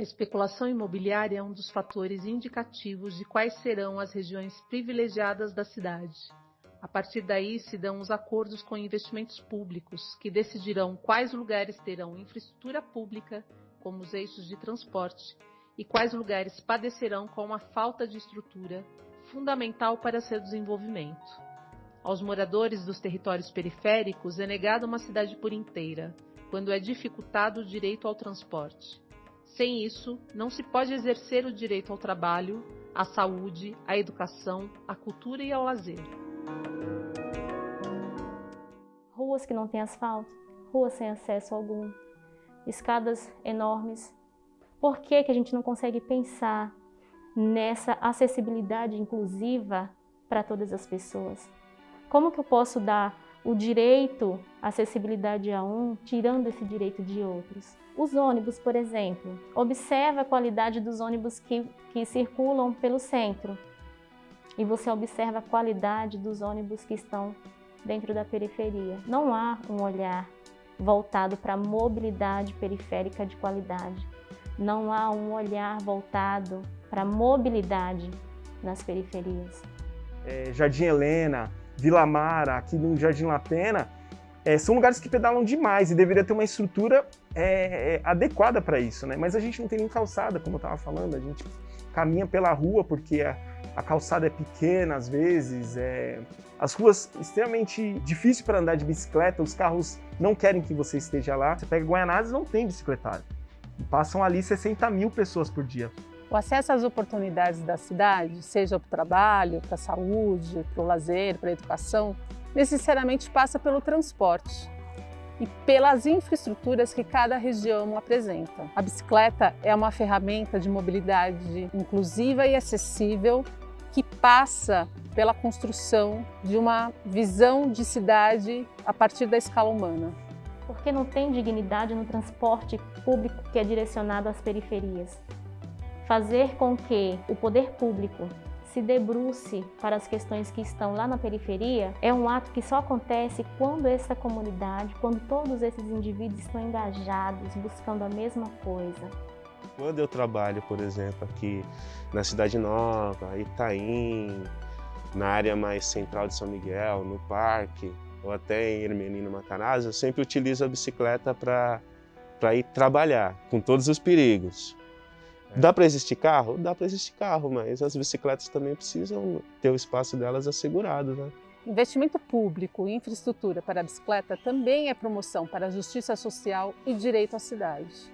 A especulação imobiliária é um dos fatores indicativos de quais serão as regiões privilegiadas da cidade. A partir daí se dão os acordos com investimentos públicos, que decidirão quais lugares terão infraestrutura pública, como os eixos de transporte, e quais lugares padecerão com a falta de estrutura, fundamental para seu desenvolvimento. Aos moradores dos territórios periféricos é negada uma cidade por inteira, quando é dificultado o direito ao transporte. Sem isso, não se pode exercer o direito ao trabalho, à saúde, à educação, à cultura e ao lazer. Ruas que não têm asfalto, ruas sem acesso algum, escadas enormes. Por que, que a gente não consegue pensar nessa acessibilidade inclusiva para todas as pessoas? Como que eu posso dar o direito à acessibilidade a um, tirando esse direito de outros? Os ônibus, por exemplo, observa a qualidade dos ônibus que, que circulam pelo centro e você observa a qualidade dos ônibus que estão dentro da periferia. Não há um olhar voltado para a mobilidade periférica de qualidade. Não há um olhar voltado para a mobilidade nas periferias. É, Jardim Helena, Vila Mara, aqui no Jardim La Pena, é, são lugares que pedalam demais e deveria ter uma estrutura é, é, adequada para isso, né? Mas a gente não tem nem calçada, como eu estava falando, a gente caminha pela rua porque a, a calçada é pequena às vezes, é, as ruas extremamente difíceis para andar de bicicleta, os carros não querem que você esteja lá. Você pega Guaianazes não tem bicicletário. Passam ali 60 mil pessoas por dia. O acesso às oportunidades da cidade, seja para o trabalho, para a saúde, para o lazer, para a educação, necessariamente passa pelo transporte e pelas infraestruturas que cada região apresenta. A bicicleta é uma ferramenta de mobilidade inclusiva e acessível que passa pela construção de uma visão de cidade a partir da escala humana. Porque não tem dignidade no transporte público que é direcionado às periferias fazer com que o poder público se debruce para as questões que estão lá na periferia é um ato que só acontece quando essa comunidade, quando todos esses indivíduos estão engajados, buscando a mesma coisa. Quando eu trabalho, por exemplo, aqui na Cidade Nova, Itaim, na área mais central de São Miguel, no parque, ou até em Hermelino Matarazzo, eu sempre utilizo a bicicleta para ir trabalhar, com todos os perigos. Dá para existir carro? Dá para existir carro, mas as bicicletas também precisam ter o espaço delas assegurado. Né? Investimento público em infraestrutura para a bicicleta também é promoção para a justiça social e direito à cidade.